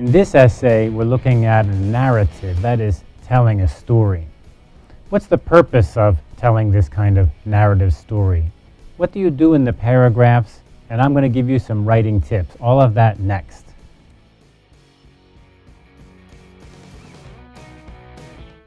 In this essay, we're looking at a narrative, that is, telling a story. What's the purpose of telling this kind of narrative story? What do you do in the paragraphs? And I'm going to give you some writing tips. All of that next.